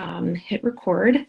um, hit record.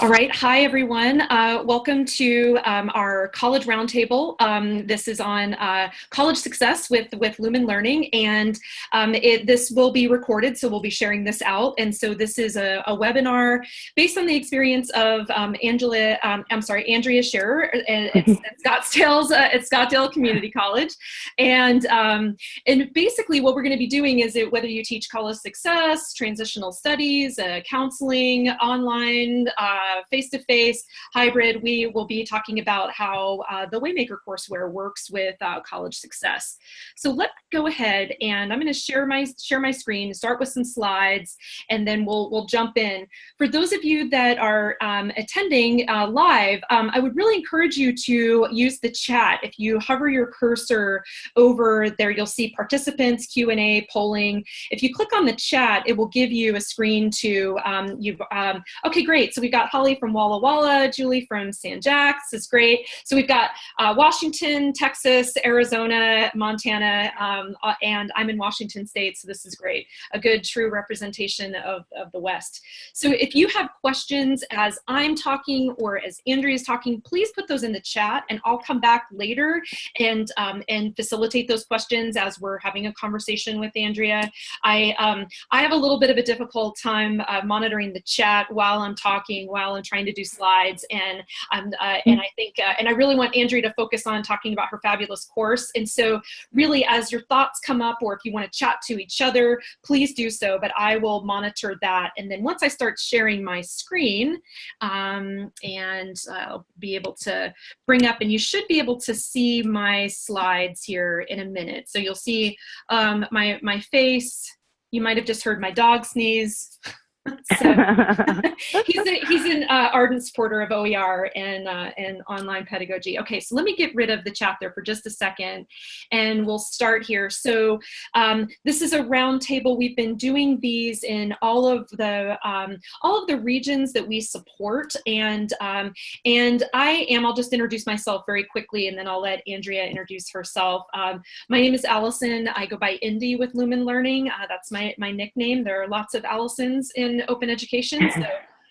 All right, hi everyone. Uh, welcome to um, our college roundtable. Um, this is on uh, college success with, with Lumen Learning and um, it, this will be recorded, so we'll be sharing this out. And so this is a, a webinar based on the experience of um, Angela, um, I'm sorry, Andrea Scherer at, at Scottsdale's, uh, at Scottsdale Community College. And, um, and basically what we're gonna be doing is it, whether you teach college success, transitional studies, uh, counseling, online, uh, face-to-face, -face, hybrid, we will be talking about how uh, the Waymaker courseware works with uh, college success. So let's go ahead and I'm going to share my share my screen, start with some slides, and then we'll we'll jump in. For those of you that are um, attending uh, live, um, I would really encourage you to use the chat. If you hover your cursor over there, you'll see participants, Q&A, polling. If you click on the chat, it will give you a screen to, um, you've, um, okay, great. So we've got Holly from Walla Walla, Julie from San Jac. This is great. So we've got uh, Washington, Texas, Arizona, Montana, um, uh, and I'm in Washington State, so this is great. A good true representation of, of the West. So if you have questions as I'm talking or as Andrea is talking, please put those in the chat and I'll come back later and, um, and facilitate those questions as we're having a conversation with Andrea. I, um, I have a little bit of a difficult time uh, monitoring the chat while I'm talking, while while I'm trying to do slides. And, um, uh, and I think, uh, and I really want Andrea to focus on talking about her fabulous course. And so really as your thoughts come up or if you want to chat to each other, please do so, but I will monitor that. And then once I start sharing my screen um, and I'll be able to bring up, and you should be able to see my slides here in a minute. So you'll see um, my, my face, you might have just heard my dog sneeze. so, he's a, he's an uh, ardent supporter of OER and uh, and online pedagogy. Okay, so let me get rid of the chat there for just a second, and we'll start here. So um, this is a roundtable. We've been doing these in all of the um, all of the regions that we support, and um, and I am. I'll just introduce myself very quickly, and then I'll let Andrea introduce herself. Um, my name is Allison. I go by Indy with Lumen Learning. Uh, that's my my nickname. There are lots of Allisons in open education. So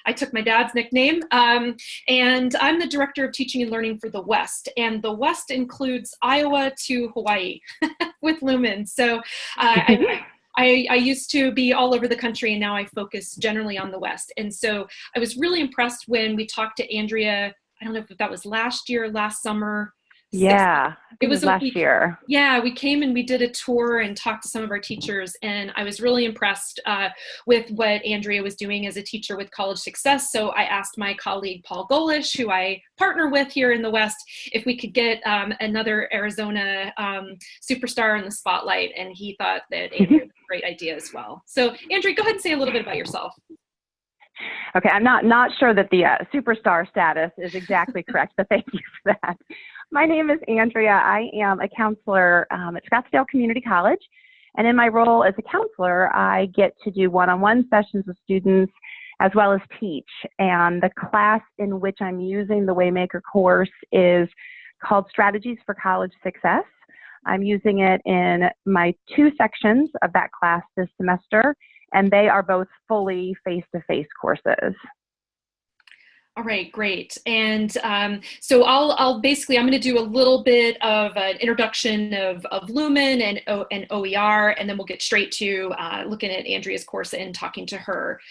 I took my dad's nickname. Um, and I'm the director of teaching and learning for the West. And the West includes Iowa to Hawaii with Lumen. So uh, I, I, I, used to be all over the country and now I focus generally on the West. And so I was really impressed when we talked to Andrea, I don't know if that was last year, last summer, yeah, it was, last we, year. Yeah, we came and we did a tour and talked to some of our teachers, and I was really impressed uh, with what Andrea was doing as a teacher with College Success. So I asked my colleague Paul Golish, who I partner with here in the West, if we could get um, another Arizona um, superstar in the spotlight, and he thought that Andrea was a great idea as well. So Andrea, go ahead and say a little bit about yourself. Okay, I'm not not sure that the uh, superstar status is exactly correct, but thank you for that. My name is Andrea. I am a counselor um, at Scottsdale Community College. And in my role as a counselor, I get to do one-on-one sessions with students as well as teach. And the class in which I'm using the Waymaker course is called Strategies for College Success. I'm using it in my two sections of that class this semester, and they are both fully face-to-face -face courses. All right, great. And um, so I'll, I'll basically, I'm going to do a little bit of an introduction of, of Lumen and, o, and OER, and then we'll get straight to uh, looking at Andrea's course and talking to her.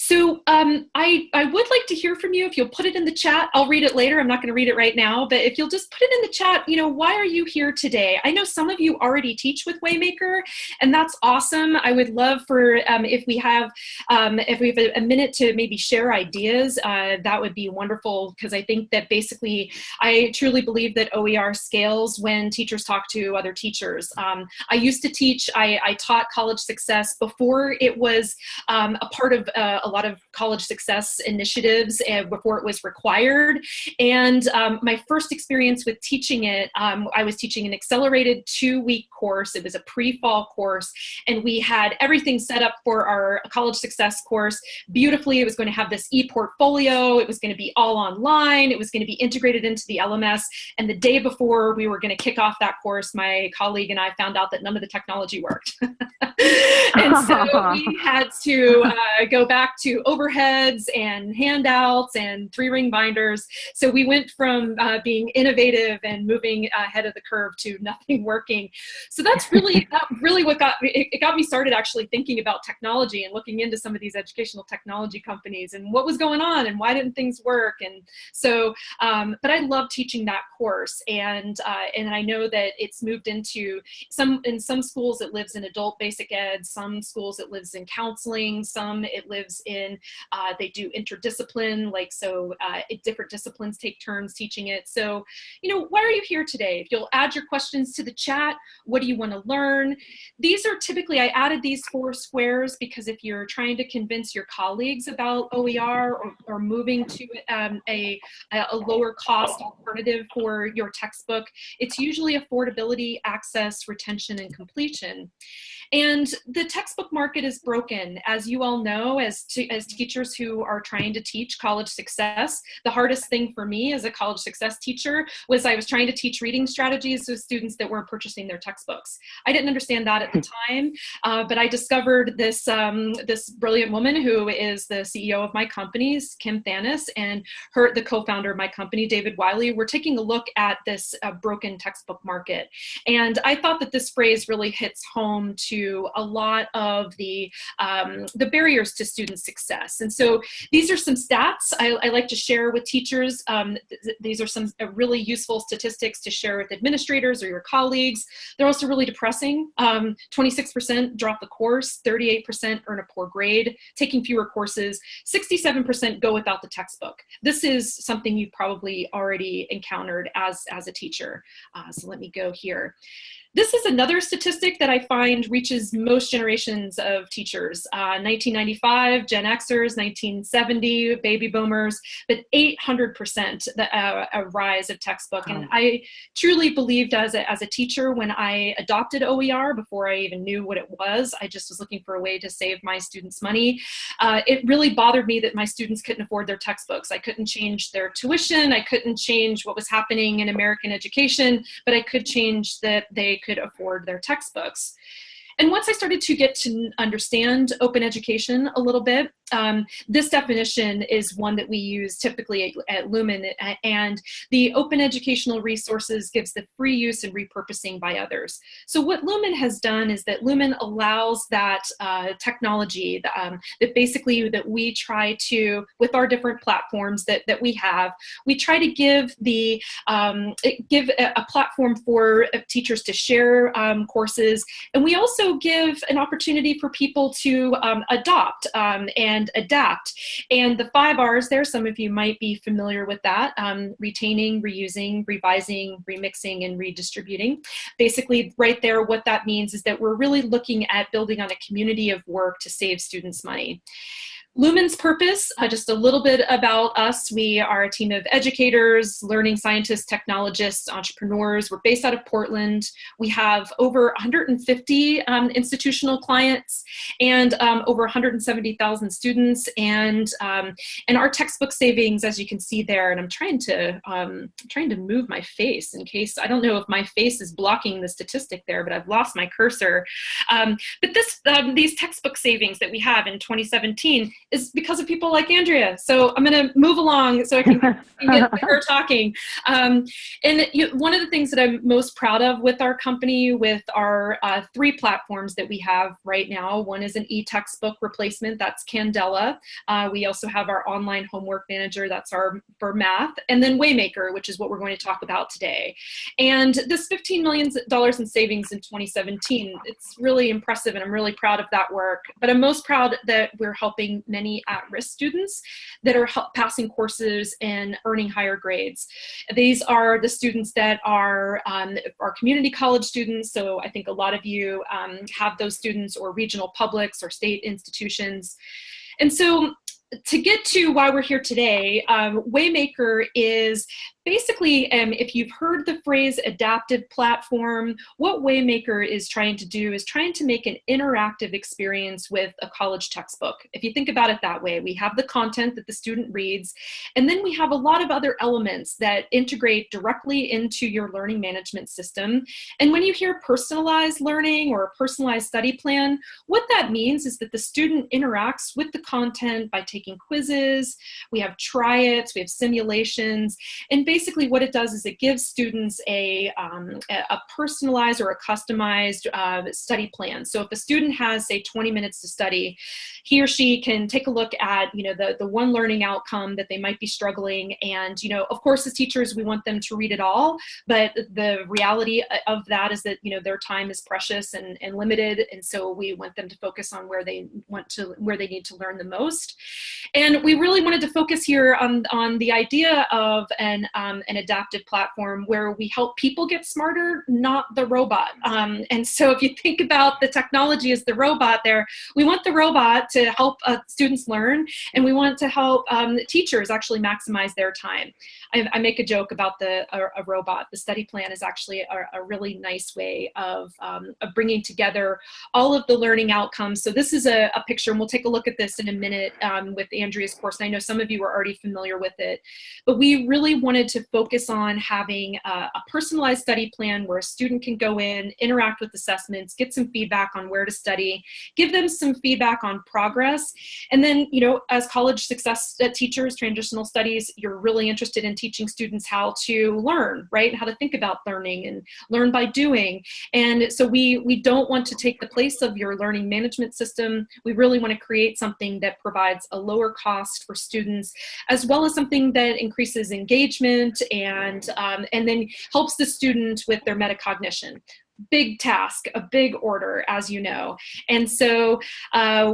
So um, I, I would like to hear from you if you'll put it in the chat. I'll read it later. I'm not going to read it right now, but if you'll just put it in the chat, you know, why are you here today? I know some of you already teach with Waymaker, and that's awesome. I would love for um, if we have um, if we have a, a, minute to maybe share ideas, uh, that would be wonderful because I think that basically I truly believe that OER scales when teachers talk to other teachers. Um, I used to teach, I, I, taught college success before it was um, a part of uh, a lot of college success initiatives and before it was required. And um, my first experience with teaching it, um, I was teaching an accelerated two week course. It was a pre-fall course and we had everything set up for our college success course beautifully. It was going to have this e-portfolio. It was going to be all online. It was going to be integrated into the LMS. And the day before we were going to kick off that course, my colleague and I found out that none of the technology worked. and so we had to uh, go back to overheads and handouts and three ring binders. So we went from uh, being innovative and moving ahead of the curve to nothing working. So that's really, that really what got me, it got me started actually thinking about technology and looking into some of these educational technology companies and what was going on and why didn't things work. And so, um, but I love teaching that course. And, uh, and I know that it's moved into some, in some schools it lives in adult basic ed, some schools it lives in counseling, some it lives in, uh, they do interdiscipline, like so uh, different disciplines take turns teaching it. So, you know, why are you here today? If you'll add your questions to the chat, what do you want to learn? These are typically, I added these four squares because if you're trying to convince your colleagues about OER or, or moving to um, a, a lower cost alternative for your textbook, it's usually affordability, access, retention, and completion. And the textbook market is broken. As you all know, as, as teachers who are trying to teach college success, the hardest thing for me as a college success teacher was I was trying to teach reading strategies to students that weren't purchasing their textbooks. I didn't understand that at the time, uh, but I discovered this, um, this brilliant woman who is the CEO of my company, Kim Thanos, and her, the co-founder of my company, David Wiley, we're taking a look at this uh, broken textbook market. And I thought that this phrase really hits home to a lot of the, um, the barriers to student success. And so these are some stats I, I like to share with teachers. Um, th these are some uh, really useful statistics to share with administrators or your colleagues. They're also really depressing. 26% um, drop the course, 38% earn a poor grade, taking fewer courses, 67% go without the textbook. This is something you've probably already encountered as, as a teacher. Uh, so let me go here. This is another statistic that I find reaches most generations of teachers. Uh, 1995, Gen Xers, 1970, baby boomers, but 800% the, uh, a rise of textbook. And I truly believed as a, as a teacher when I adopted OER before I even knew what it was, I just was looking for a way to save my students money. Uh, it really bothered me that my students couldn't afford their textbooks. I couldn't change their tuition. I couldn't change what was happening in American education, but I could change that they could afford their textbooks. And once I started to get to understand open education a little bit, um, this definition is one that we use typically at, Lumen and the open educational resources gives the free use and repurposing by others. So what Lumen has done is that Lumen allows that uh, technology um, that basically that we try to, with our different platforms that, that we have, we try to give the um, give a, a, platform for uh, teachers to share um, courses and we also give an opportunity for people to um, adopt um, and and adapt. And the five R's there, some of you might be familiar with that, um, retaining, reusing, revising, remixing, and redistributing. Basically right there, what that means is that we're really looking at building on a community of work to save students money. Lumen's purpose, uh, just a little bit about us. We are a team of educators, learning scientists, technologists, entrepreneurs. We're based out of Portland. We have over 150 um, institutional clients and um, over 170,000 students. And, um, and our textbook savings, as you can see there, and I'm trying to, um, trying to move my face in case, I don't know if my face is blocking the statistic there, but I've lost my cursor. Um, but this, um, these textbook savings that we have in 2017 is because of people like Andrea. So I'm going to move along so I can, get her talking. Um, and you, one of the things that I'm most proud of with our company, with our uh, three platforms that we have right now, one is an e-textbook replacement, that's Candela. Uh, we also have our online homework manager, that's our for math, and then Waymaker, which is what we're going to talk about today. And this $15 million in savings in 2017, it's really impressive and I'm really proud of that work. But I'm most proud that we're helping many at-risk students that are passing courses and earning higher grades. These are the students that are, um, are community college students, so I think a lot of you um, have those students or regional publics or state institutions. And so to get to why we're here today, um, Waymaker is basically, um, if you've heard the phrase adaptive platform, what Waymaker is trying to do is trying to make an interactive experience with a college textbook. If you think about it that way, we have the content that the student reads, and then we have a lot of other elements that integrate directly into your learning management system. And when you hear personalized learning or a personalized study plan, what that means is that the student interacts with the content by taking quizzes, we have try-its, we have simulations, and basically what it does is it gives students a, um, a personalized or a customized uh, study plan. So if a student has, say, 20 minutes to study, he or she can take a look at, you know, the, the one learning outcome that they might be struggling. And, you know, of course, as teachers, we want them to read it all, but the reality of that is that, you know, their time is precious and, and limited. And so we want them to focus on where they want to, where they need to learn the most. And we really wanted to focus here on, on the idea of an, um, an adaptive platform where we help people get smarter, not the robot. Um, and so if you think about the technology as the robot there, we want the robot to help uh, students learn and we want to help um, teachers actually maximize their time. I, I make a joke about the a, a, robot. The study plan is actually a, a really nice way of, um, of bringing together all of the learning outcomes. So this is a, a picture, and we'll take a look at this in a minute um, with Andrea's course. I know some of you are already familiar with it, but we really wanted to focus on having a, a personalized study plan where a student can go in, interact with assessments, get some feedback on where to study, give them some feedback on progress. And then, you know, as college success uh, teachers, transitional studies, you're really interested in teaching students how to learn, right? How to think about learning and learn by doing. And so we, we don't want to take the place of your learning management system. We really want to create something that provides a lower cost for students, as well as something that increases engagement and, um, and then helps the student with their metacognition big task, a big order, as you know. And so uh,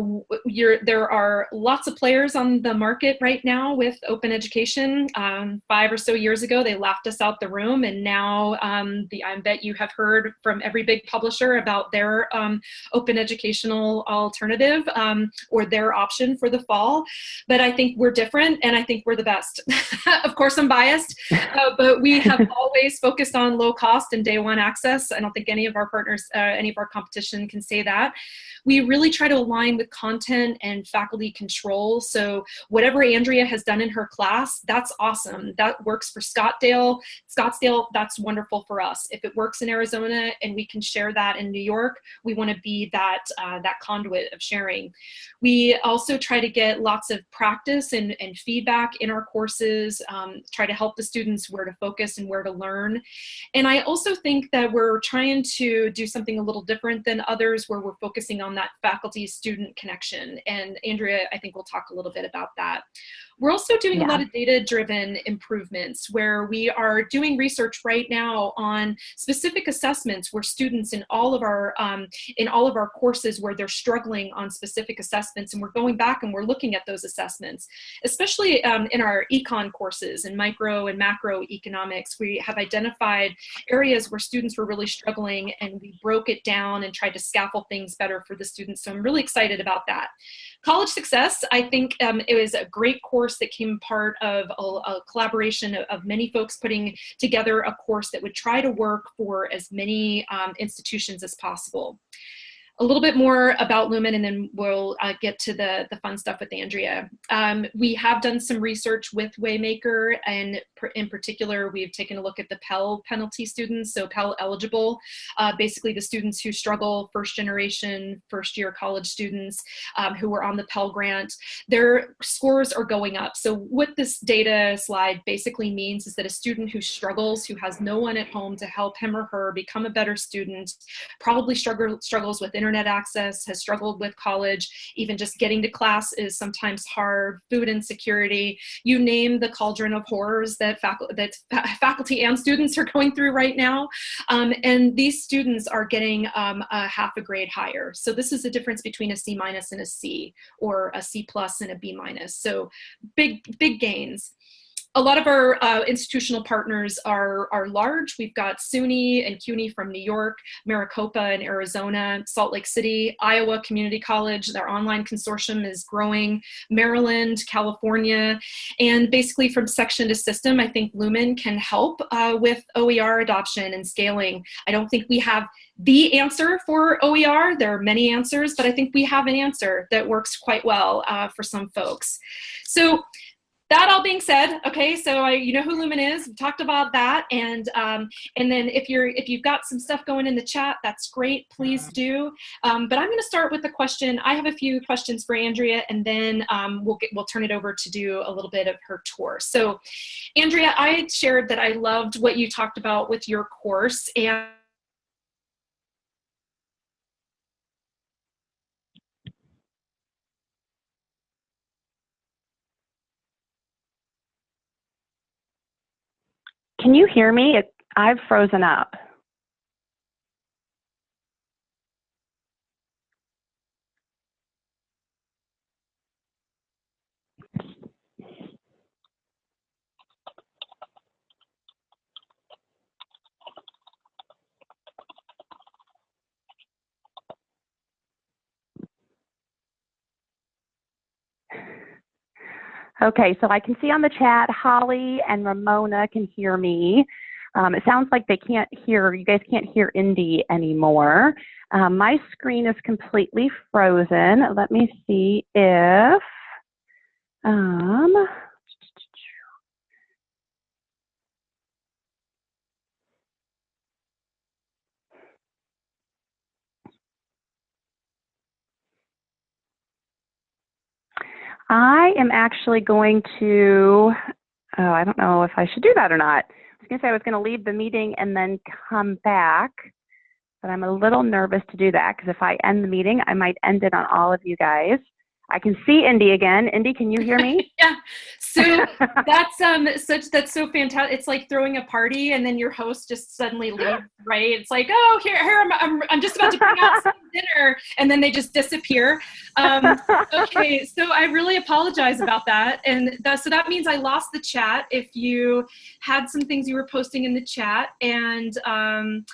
there are lots of players on the market right now with open education. Um, five or so years ago, they laughed us out the room. And now um, the, I bet you have heard from every big publisher about their um, open educational alternative um, or their option for the fall. But I think we're different and I think we're the best. of course, I'm biased, uh, but we have always focused on low cost and day one access. I don't think any of our partners, uh, any of our competition can say that. We really try to align with content and faculty control. So whatever Andrea has done in her class, that's awesome. That works for Scottsdale. Scottsdale, that's wonderful for us. If it works in Arizona and we can share that in New York, we want to be that, uh, that conduit of sharing. We also try to get lots of practice and, and feedback in our courses, um, try to help the students where to focus and where to learn. And I also think that we're trying to do something a little different than others where we're focusing on that faculty student connection. And Andrea, I think we'll talk a little bit about that. We're also doing yeah. a lot of data-driven improvements where we are doing research right now on specific assessments where students in all of our um, in all of our courses where they're struggling on specific assessments and we're going back and we're looking at those assessments, especially um, in our econ courses and micro and macro economics. We have identified areas where students were really struggling and we broke it down and tried to scaffold things better for the students. So I'm really excited about that. College Success, I think um, it was a great course that came part of a, a collaboration of, of, many folks putting together a course that would try to work for as many um, institutions as possible a little bit more about Lumen and then we'll uh, get to the, the fun stuff with Andrea. Um, we have done some research with Waymaker and in particular, we've taken a look at the Pell penalty students, so Pell eligible, uh, basically the students who struggle, first generation, first year college students um, who were on the Pell Grant, their scores are going up. So what this data slide basically means is that a student who struggles, who has no one at home to help him or her become a better student, probably struggle, struggles with internet access, has struggled with college, even just getting to class is sometimes hard, food insecurity, you name the cauldron of horrors that, that faculty and students are going through right now. Um, and these students are getting um, a half a grade higher. So this is the difference between a C minus and a C, or a C plus and a B minus. So big, big gains. A lot of our uh, institutional partners are, are large. We've got SUNY and CUNY from New York, Maricopa in Arizona, Salt Lake City, Iowa Community College. Their online consortium is growing, Maryland, California, and basically from section to system, I think Lumen can help uh, with OER adoption and scaling. I don't think we have the answer for OER. There are many answers, but I think we have an answer that works quite well uh, for some folks. So that all being said, okay, so I, you know who Lumen is. We talked about that, and um, and then if you're if you've got some stuff going in the chat, that's great. Please do. Um, but I'm going to start with the question. I have a few questions for Andrea, and then um, we'll get we'll turn it over to do a little bit of her tour. So, Andrea, I shared that I loved what you talked about with your course, and Can you hear me? I've frozen up. Okay, so I can see on the chat, Holly and Ramona can hear me. Um, it sounds like they can't hear, you guys can't hear Indy anymore. Um, my screen is completely frozen. Let me see if, um, I am actually going to, oh, I don't know if I should do that or not. I was going to say I was going to leave the meeting and then come back, but I'm a little nervous to do that because if I end the meeting, I might end it on all of you guys. I can see Indy again. Indy, can you hear me? yeah. So that's um such that's so fantastic. It's like throwing a party and then your host just suddenly leaves, right? It's like, oh, here, here I'm, I'm, I'm just about to bring out some dinner, and then they just disappear. Um, okay, so I really apologize about that, and that, so that means I lost the chat. If you had some things you were posting in the chat, and um,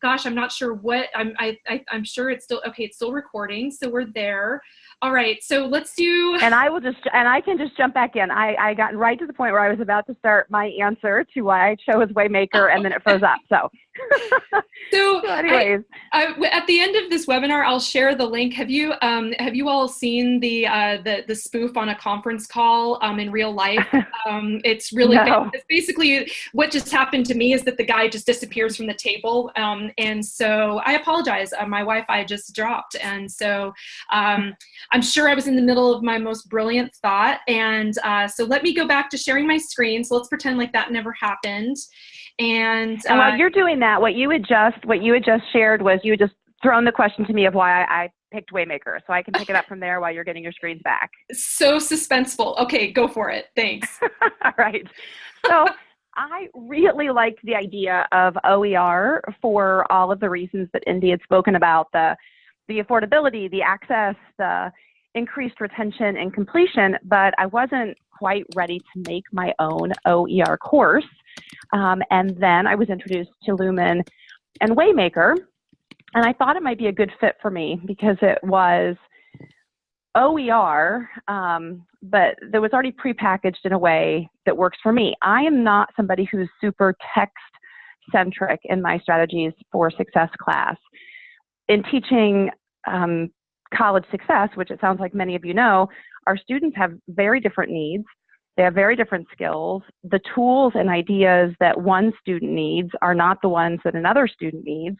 gosh, I'm not sure what I'm. I, I I'm sure it's still okay. It's still recording, so we're there. All right, so let's do. And I will just, and I can just jump back in. I, I got right to the point where I was about to start my answer to why I chose Waymaker, and then it froze up. So. so, anyways, I, I, at the end of this webinar, I'll share the link. Have you, um, have you all seen the uh, the the spoof on a conference call um, in real life? Um, it's really no. it's basically what just happened to me is that the guy just disappears from the table, um, and so I apologize. Uh, my Wi-Fi just dropped, and so. Um, I'm sure I was in the middle of my most brilliant thought. And uh, so let me go back to sharing my screen. So let's pretend like that never happened. And, uh, and while you're doing that, what you had just what you had just shared was you had just thrown the question to me of why I, I picked Waymaker, so I can pick it up from there while you're getting your screens back. So suspenseful. Okay, go for it. Thanks. All right. So. I really liked the idea of OER for all of the reasons that Indy had spoken about the the affordability, the access, the increased retention and completion, but I wasn't quite ready to make my own OER course. Um, and then I was introduced to Lumen and Waymaker, and I thought it might be a good fit for me because it was OER, um, but that was already prepackaged in a way that works for me. I am not somebody who's super text centric in my strategies for success class. In teaching um, college success, which it sounds like many of you know, our students have very different needs. They have very different skills. The tools and ideas that one student needs are not the ones that another student needs.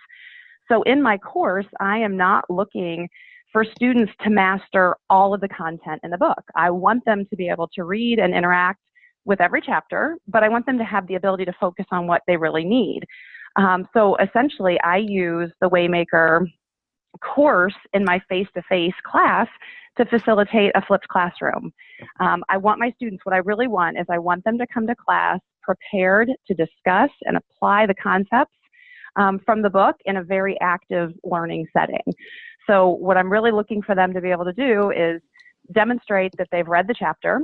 So in my course, I am not looking for students to master all of the content in the book. I want them to be able to read and interact with every chapter, but I want them to have the ability to focus on what they really need. Um, so essentially, I use the Waymaker course in my face-to-face class to facilitate a flipped classroom. Um, I want my students, what I really want is I want them to come to class prepared to discuss and apply the concepts um, from the book in a very active learning setting. So what I'm really looking for them to be able to do is demonstrate that they've read the chapter,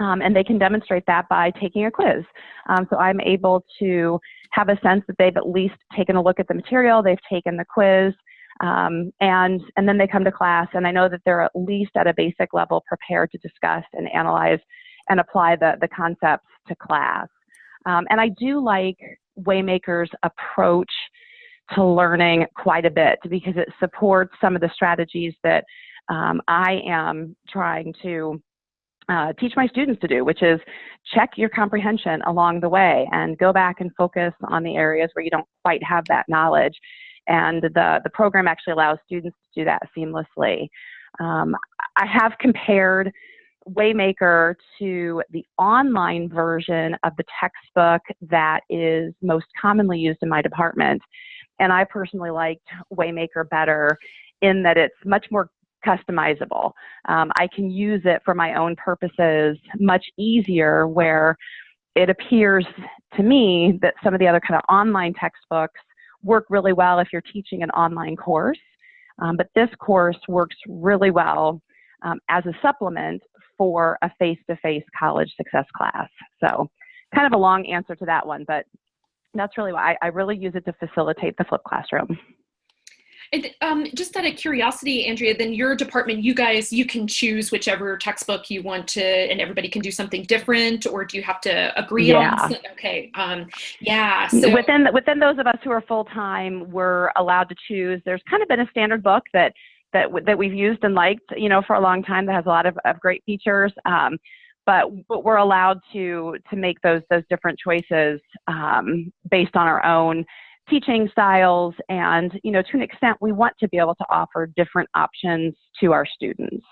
Um, and they can demonstrate that by taking a quiz. Um, so I'm able to have a sense that they've at least taken a look at the material, they've taken the quiz, um, and, and then they come to class and I know that they're at least at a basic level prepared to discuss and analyze and apply the, the concepts to class. Um, and I do like Waymaker's approach to learning quite a bit because it supports some of the strategies that um, I am trying to uh, teach my students to do, which is check your comprehension along the way and go back and focus on the areas where you don't quite have that knowledge. And the, the program actually allows students to do that seamlessly. Um, I have compared Waymaker to the online version of the textbook that is most commonly used in my department. And I personally liked Waymaker better in that it's much more customizable. Um, I can use it for my own purposes much easier where it appears to me that some of the other kind of online textbooks work really well if you're teaching an online course. Um, but this course works really well um, as a supplement for a face-to-face college success class. So kind of a long answer to that one, but that's really why I, I really use it to facilitate the flipped classroom. And, um, just out of curiosity, Andrea, then your department, you guys, you can choose whichever textbook you want to, and everybody can do something different, or do you have to agree yeah. on? Okay, um, yeah. So. Within within those of us who are full time, we're allowed to choose. There's kind of been a standard book that that that we've used and liked, you know, for a long time that has a lot of, of great features. Um, but but we're allowed to to make those those different choices um, based on our own teaching styles and you know to an extent we want to be able to offer different options to our students.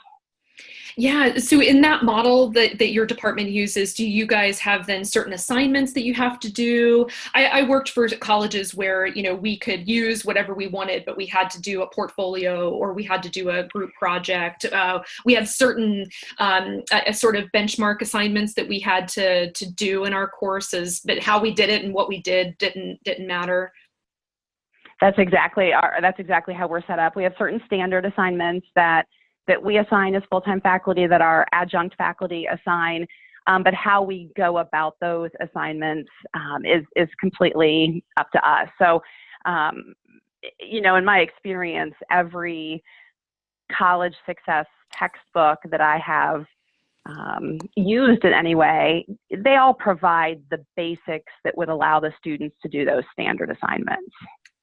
Yeah so in that model that, that your department uses do you guys have then certain assignments that you have to do? I, I worked for colleges where you know we could use whatever we wanted but we had to do a portfolio or we had to do a group project. Uh, we had certain um, a, a sort of benchmark assignments that we had to to do in our courses but how we did it and what we did didn't didn't matter that's exactly our, that's exactly how we're set up. We have certain standard assignments that that we assign as full-time faculty that our adjunct faculty assign, um, but how we go about those assignments um, is is completely up to us. So, um, you know, in my experience, every college success textbook that I have um, used in any way, they all provide the basics that would allow the students to do those standard assignments.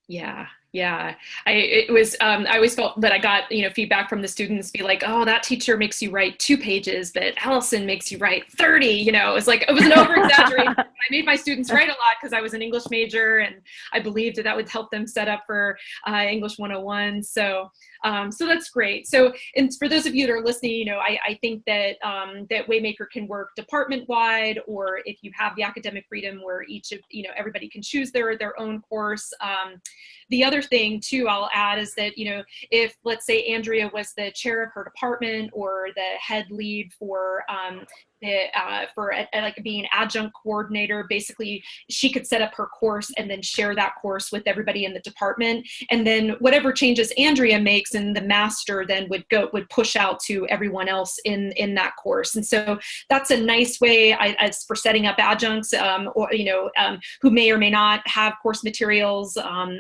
Yeah, yeah. I it was um, I always felt that I got you know feedback from the students be like, oh, that teacher makes you write two pages, but Allison makes you write thirty. You know, it was like it was an over exaggeration. I made my students write a lot because I was an English major and I believed that that would help them set up for uh, English 101. So um, so that's great. So, and for those of you that are listening, you know, I, I think that um, that Waymaker can work department wide, or if you have the academic freedom where each of you know everybody can choose their their own course. Um, the other thing too, I'll add is that you know if let's say Andrea was the chair of her department or the head lead for um, uh, for a, a, like being adjunct coordinator. Basically, she could set up her course and then share that course with everybody in the department. And then whatever changes Andrea makes and the master then would go would push out to everyone else in in that course. And so that's a nice way I, as for setting up adjuncts um, or you know um, who may or may not have course materials um,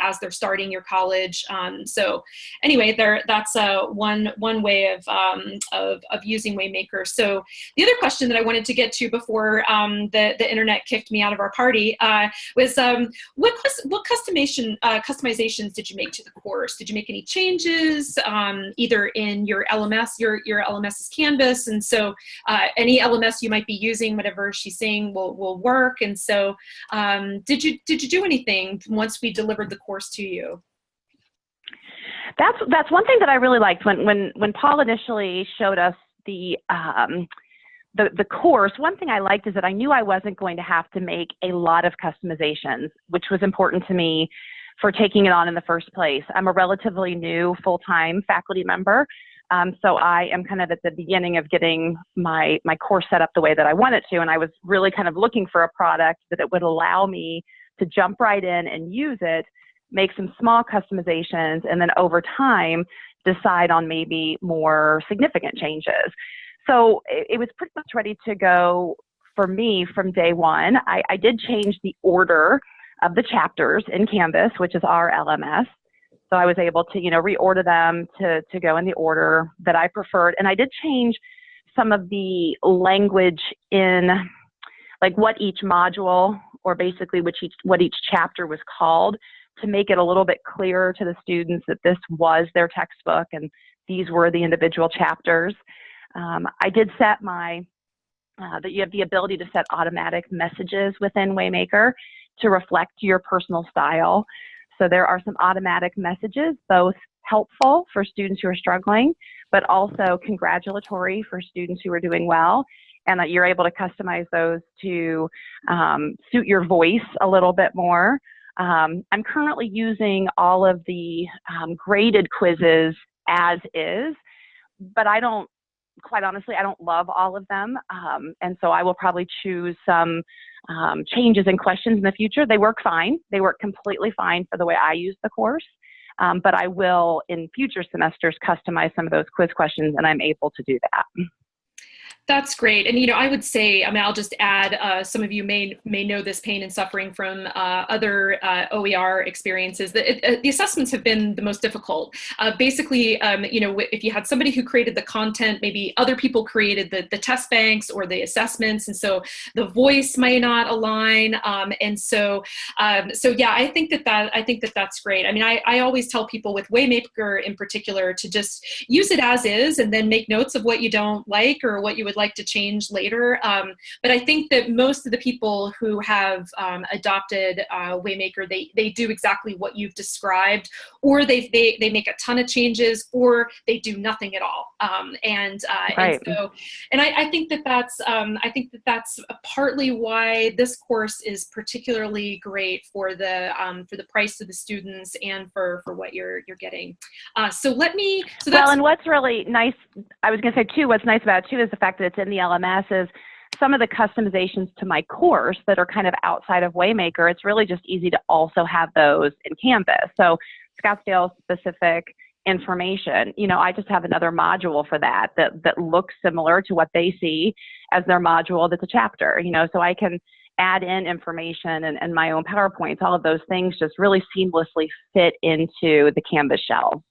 as they're starting your college. Um, so anyway, there that's uh, one one way of, um, of of using Waymaker. So the other question that I wanted to get to before um, the, the internet kicked me out of our party uh, was um, what, what customization, uh, customizations did you make to the course? Did you make any changes um, either in your LMS, your, your LMS is Canvas, and so uh, any LMS you might be using, whatever she's saying will, will work. And so um, did, you, did you do anything once we delivered the course to you? That's that's one thing that I really liked when when when Paul initially showed us the um, the, the course, one thing I liked is that I knew I wasn't going to have to make a lot of customizations, which was important to me for taking it on in the first place. I'm a relatively new full-time faculty member, um, so I am kind of at the beginning of getting my, my course set up the way that I want it to, and I was really kind of looking for a product that it would allow me to jump right in and use it, make some small customizations, and then over time decide on maybe more significant changes. So it, it was pretty much ready to go for me from day one. I, I did change the order of the chapters in Canvas, which is our LMS. So I was able to, you know, reorder them to, to go in the order that I preferred. And I did change some of the language in like what each module or basically which each, what each chapter was called to make it a little bit clearer to the students that this was their textbook and these were the individual chapters. Um, I did set my, uh, that you have the ability to set automatic messages within Waymaker to reflect your personal style. So there are some automatic messages, both helpful for students who are struggling, but also congratulatory for students who are doing well, and that you're able to customize those to um, suit your voice a little bit more. Um, I'm currently using all of the um, graded quizzes as is, but I don't, quite honestly, I don't love all of them. Um, and so I will probably choose some um, changes and questions in the future. They work fine. They work completely fine for the way I use the course. Um, but I will, in future semesters, customize some of those quiz questions, and I'm able to do that. That's great. And, you know, I would say, I mean, I'll just add, uh, some of you may may know this pain and suffering from uh, other uh, OER experiences. The, it, the assessments have been the most difficult. Uh, basically, um, you know, if you had somebody who created the content, maybe other people created the, the test banks or the assessments. And so the voice may not align. Um, and so, um, so yeah, I think that that, I think that that's great. I mean, I, I always tell people with Waymaker in particular to just use it as is and then make notes of what you don't like or what you would would like to change later. Um, but I think that most of the people who have um, adopted uh, Waymaker, they, they do exactly what you've described, or they, they, they make a ton of changes, or they do nothing at all. Um, and, uh, right. and so, and I, I think that that's, um, I think that that's partly why this course is particularly great for the, um, for the price of the students and for, for what you're, you're getting. Uh, so let me, so well, and what's really nice, I was gonna say too, what's nice about it too is the fact that it's in the LMS is some of the customizations to my course that are kind of outside of Waymaker, it's really just easy to also have those in Canvas. So Scottsdale specific information, you know, I just have another module for that that, that looks similar to what they see as their module that's a chapter, you know, so I can add in information and, and my own PowerPoints, all of those things just really seamlessly fit into the Canvas shell.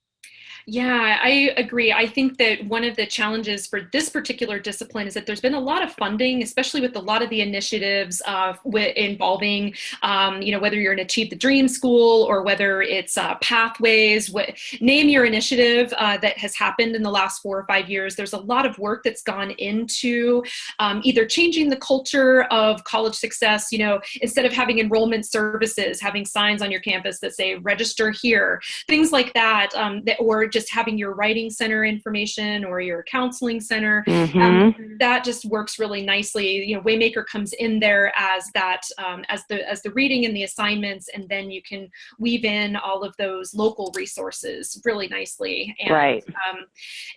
Yeah, I agree. I think that one of the challenges for this particular discipline is that there's been a lot of funding, especially with a lot of the initiatives uh, involving, um, you know, whether you're an Achieve the Dream school or whether it's uh, pathways, what, name your initiative uh, that has happened in the last four or five years. There's a lot of work that's gone into um, either changing the culture of college success, you know, instead of having enrollment services, having signs on your campus that say register here, things like that, um, that or just having your writing center information or your counseling center um, mm-hmm. um, that just works really nicely. You know waymaker comes in there as that um, as the as the reading and the assignments and then you can weave in all of those local resources really nicely. And, right. um,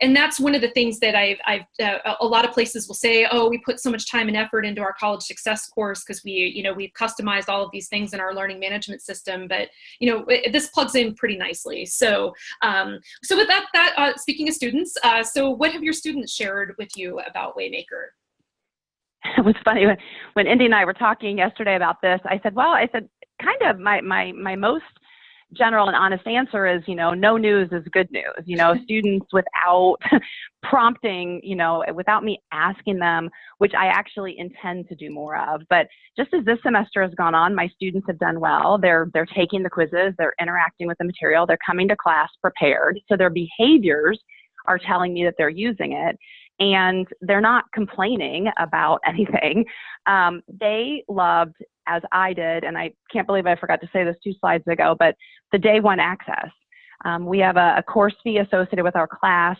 and that's one of the things that i've i've uh, a lot of places will say oh we put so much time and effort into our college success course because we you know we've customized all of these things in our learning management system. But you know it, this plugs in pretty nicely. So um, so with that, that uh, speaking of students, uh, so what have your students shared with you about Waymaker? It was funny when, when Indy and I were talking yesterday about this. I said, well, I said, kind of my, my, my most general and honest answer is, you know, no news is good news. You know, students without prompting, you know, without me asking them, which I actually intend to do more of. But just as this semester has gone on, my students have done well. They're they're taking the quizzes, they're interacting with the material, they're coming to class prepared. So their behaviors are telling me that they're using it and they're not complaining about anything. Um, they loved, as I did, and I can't believe I forgot to say this two slides ago, but the day one access. Um, we have a, a course fee associated with our class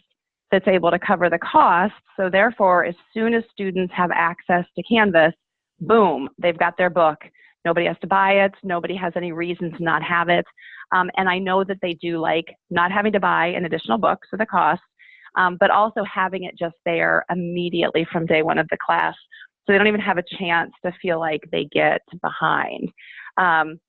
that's able to cover the cost. So therefore, as soon as students have access to Canvas, boom, they've got their book. Nobody has to buy it. Nobody has any reason to not have it. Um, and I know that they do like not having to buy an additional book, so the cost, um, but also having it just there immediately from day one of the class. So they don't even have a chance to feel like they get behind. Um,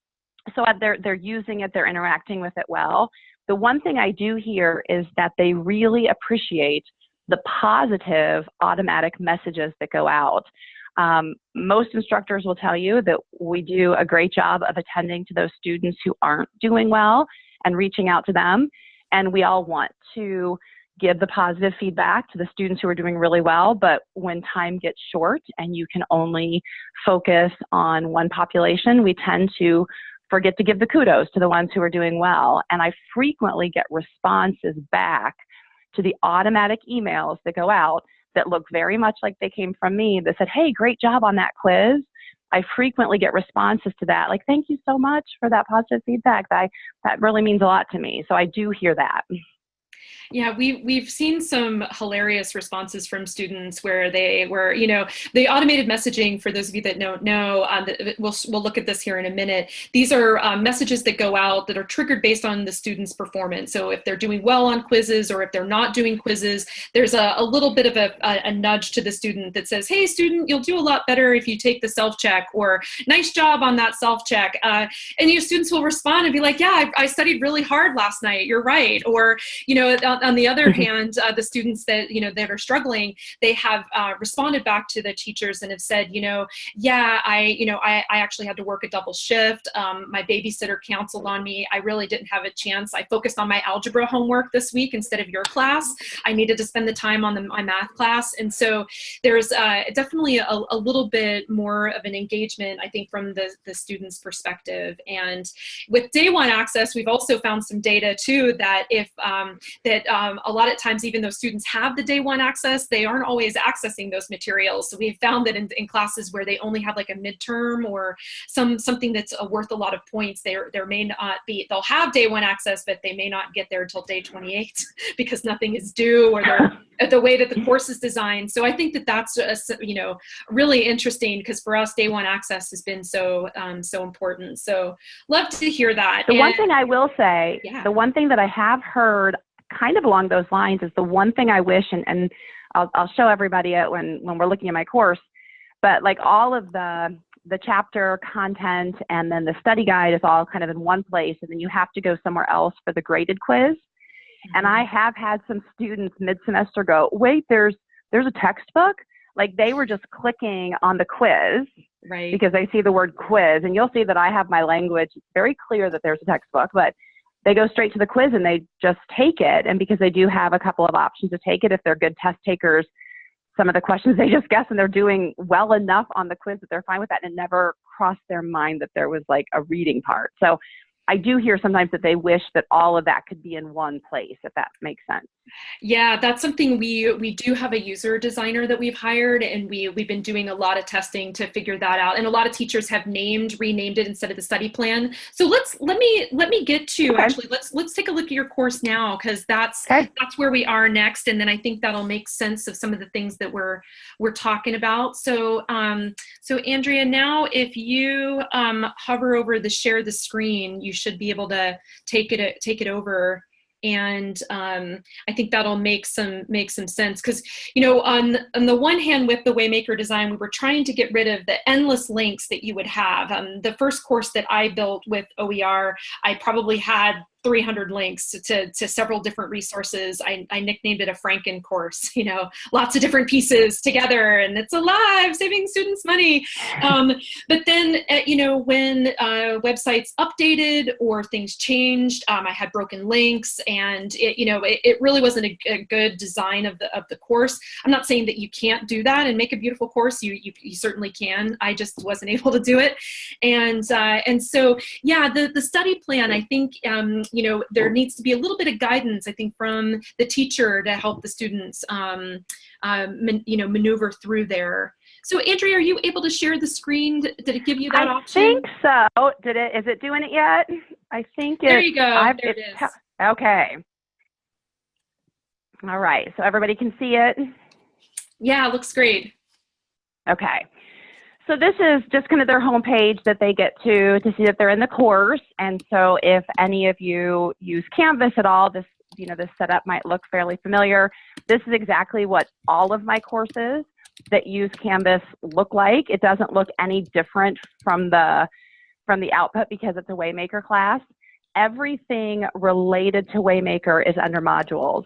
so they're, they're using it, they're interacting with it well. The one thing I do hear is that they really appreciate the positive automatic messages that go out. Um, most instructors will tell you that we do a great job of attending to those students who aren't doing well and reaching out to them. And we all want to give the positive feedback to the students who are doing really well, but when time gets short and you can only focus on one population, we tend to forget to give the kudos to the ones who are doing well. And I frequently get responses back to the automatic emails that go out that look very much like they came from me that said, hey, great job on that quiz. I frequently get responses to that, like, thank you so much for that positive feedback. That, that really means a lot to me. So I do hear that. Yeah, we, we've seen some hilarious responses from students where they were, you know, the automated messaging, for those of you that don't know, um, we'll, we'll look at this here in a minute. These are um, messages that go out that are triggered based on the student's performance. So if they're doing well on quizzes or if they're not doing quizzes, there's a, a little bit of a, a, a nudge to the student that says, hey, student, you'll do a lot better if you take the self-check or nice job on that self-check. Uh, and your students will respond and be like, yeah, I, I studied really hard last night. You're right. Or, you know, on, on the other hand, uh, the students that, you know, that are struggling, they have uh, responded back to the teachers and have said, you know, yeah, I, you know, I, I actually had to work a double shift. Um, my babysitter counseled on me. I really didn't have a chance. I focused on my algebra homework this week instead of your class. I needed to spend the time on the, my math class. And so there's uh, definitely a, a little bit more of an engagement, I think, from the, the student's perspective. And with day one access, we've also found some data too that if um, that um, a lot of times, even though students have the day one access, they aren't always accessing those materials. So we've found that in, in classes where they only have like a midterm or some something that's uh, worth a lot of points, there there may not be, they'll have day one access, but they may not get there until day 28 because nothing is due or they're the way that the course is designed. So I think that that's a, you know really interesting because for us, day one access has been so um, so important. So love to hear that. The and, one thing I will say, yeah. the one thing that I have heard kind of along those lines is the one thing I wish, and, and I'll, I'll show everybody it when, when we're looking at my course, but like all of the, the chapter content and then the study guide is all kind of in one place, and then you have to go somewhere else for the graded quiz. And I mm-hmm. have had some students mid-semester go, wait, there's there's a textbook. Like they were just clicking on the quiz, right? Because they see the word quiz, and you'll see that I have my language very clear that there's a textbook, but they go straight to the quiz and they just take it. And because they do have a couple of options to take it, if they're good test takers, some of the questions they just guess and they're doing well enough on the quiz that they're fine with that and it never crossed their mind that there was like a reading part. So I do hear sometimes that they wish that all of that could be in one place, if that makes sense. Yeah, that's something we we do have a user designer that we've hired, and we we've been doing a lot of testing to figure that out. And a lot of teachers have named renamed it instead of the study plan. So let's let me let me get to okay. actually let's let's take a look at your course now because that's okay. that's where we are next, and then I think that'll make sense of some of the things that we're we're talking about. So um, so Andrea, now if you um, hover over the share the screen, you should be able to take it take it over and um, I think that'll make some make some sense because you know on on the one hand with the Waymaker design we were trying to get rid of the endless links that you would have. Um, the first course that I built with OER I probably had 300 links to, to several different resources. I, I, nicknamed it a Franken course, you know, lots of different pieces together and it's alive, saving students money. Um, but then, uh, you know, when uh, websites updated or things changed, um, I had broken links and it, you know, it, it really wasn't a, a, good design of the, of the course. I'm not saying that you can't do that and make a beautiful course. You, you, you certainly can. I just wasn't able to do it. And, uh, and so, yeah, the, the study plan, I think, um, you know, there needs to be a little bit of guidance, I think, from the teacher to help the students, um, um, man, you know, maneuver through there. So Andrea, are you able to share the screen? Did it give you that I option? I think so. Did it, is it doing it yet? I think it. There you go, I've, there it is. Okay. All right, so everybody can see it? Yeah, looks great. Okay. So this is just kind of their homepage that they get to to see that they're in the course. And so if any of you use Canvas at all, this you know this setup might look fairly familiar. This is exactly what all of my courses that use Canvas look like. It doesn't look any different from the from the output because it's a Waymaker class. Everything related to Waymaker is under modules.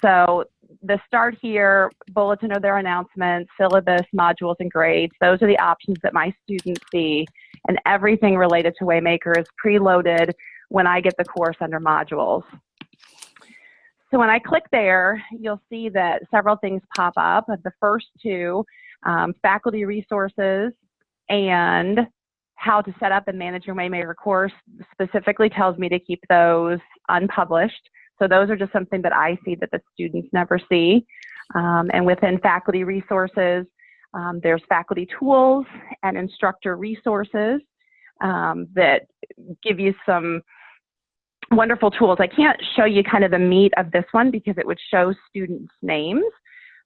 So the start here, bulletin of their announcements, syllabus, modules, and grades. Those are the options that my students see. And everything related to Waymaker is preloaded when I get the course under modules. So when I click there, you'll see that several things pop up. The first two, um, faculty resources and how to set up and manage your Waymaker course specifically tells me to keep those unpublished. So those are just something that I see that the students never see. Um, and within faculty resources, um, there's faculty tools and instructor resources um, that give you some wonderful tools. I can't show you kind of the meat of this one because it would show students' names.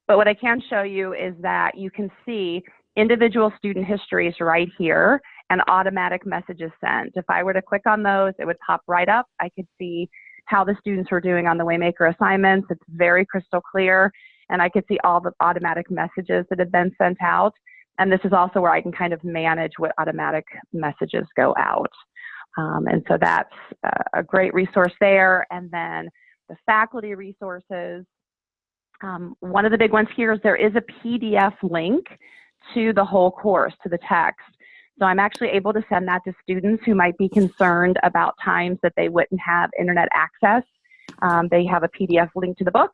But what I can show you is that you can see individual student histories right here and automatic messages sent. If I were to click on those, it would pop right up. I could see how the students were doing on the Waymaker assignments. It's very crystal clear. And I could see all the automatic messages that had been sent out. And this is also where I can kind of manage what automatic messages go out. Um, and so that's a great resource there. And then the faculty resources. Um, one of the big ones here is there is a PDF link to the whole course, to the text. So I'm actually able to send that to students who might be concerned about times that they wouldn't have internet access. Um, they have a PDF link to the book.